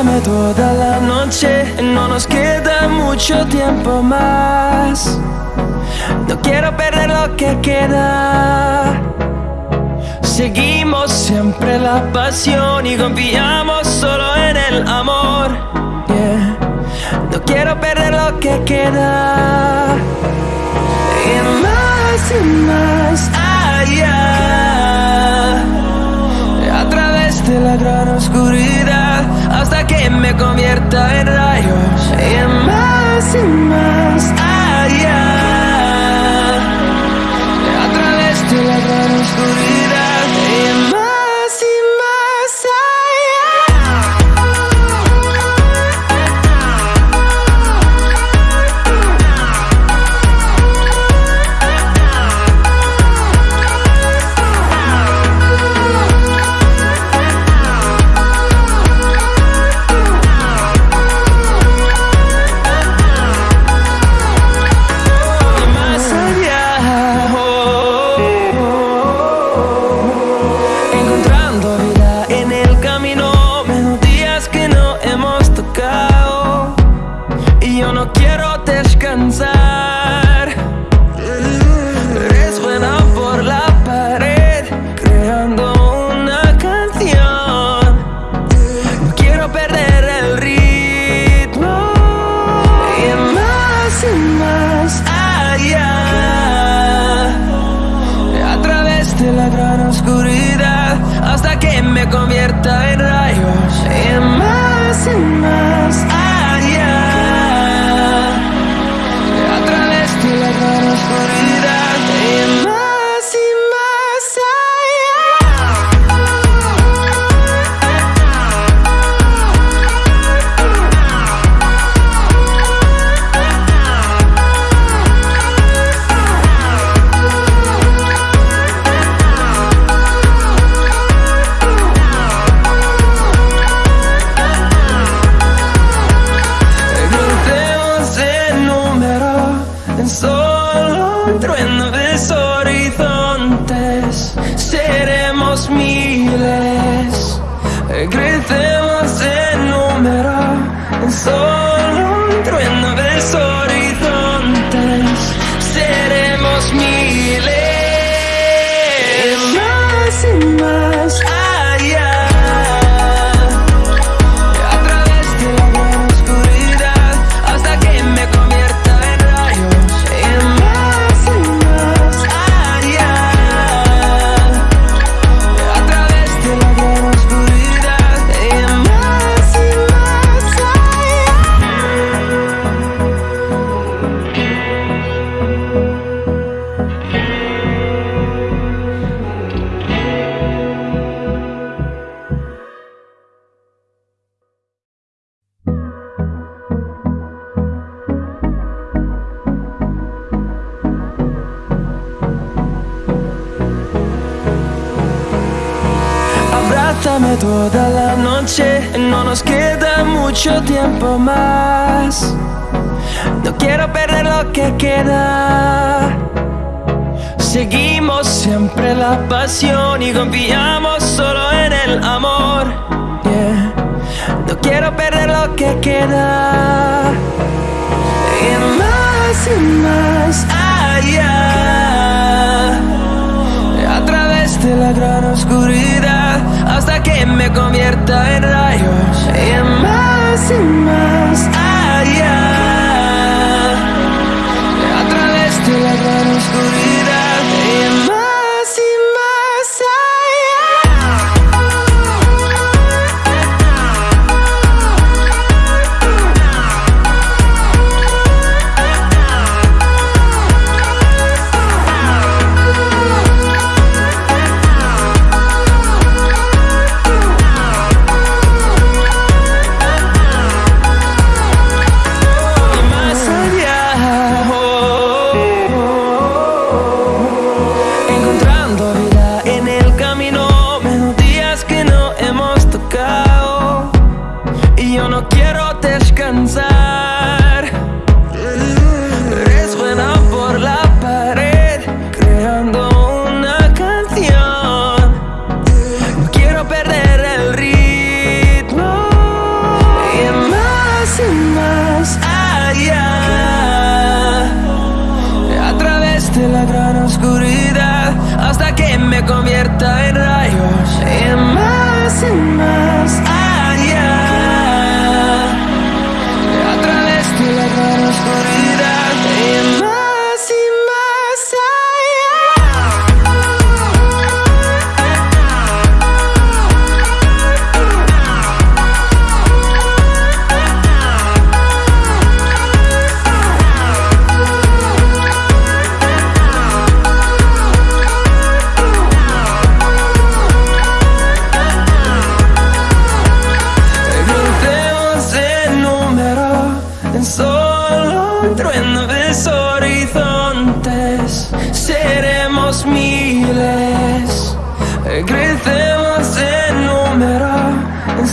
Abrázame toda la noche, no nos queda mucho tiempo más. No quiero perder lo que queda. Seguimos siempre la pasión y confiamos solo en el amor. Yeah. No quiero perder lo que queda. Y más y más allá. A través de la gran oscuridad hasta que me convierta en rayos. Y más y más allá. A través de la gran oscuridad. Convierta Seremos miles. Crecemos en número en solo un trueno de horizontes. Seremos miles. Más y más toda la noche, no nos queda mucho tiempo más. No quiero perder lo que queda. Seguimos siempre la pasión y confiamos solo en el amor. No quiero perder lo que queda. Y más y más allá. A través de la gran oscuridad que me convierta en rayos. Y más y más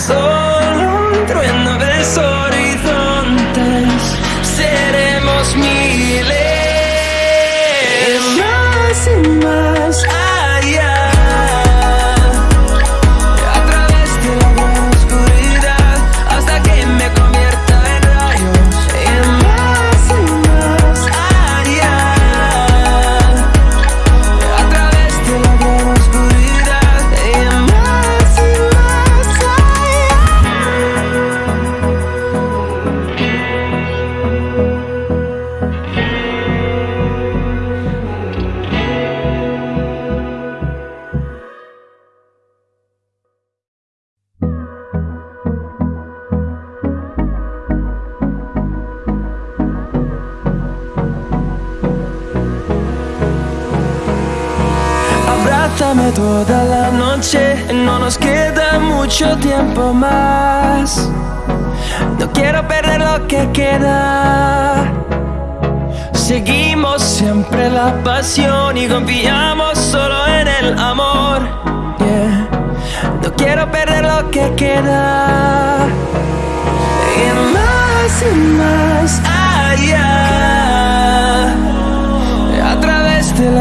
Solo Toda la noche, no nos queda mucho tiempo más. No quiero perder lo que queda. Seguimos siempre la pasión y confiamos solo en el amor. No quiero perder lo que queda. Y más y más allá. A través de la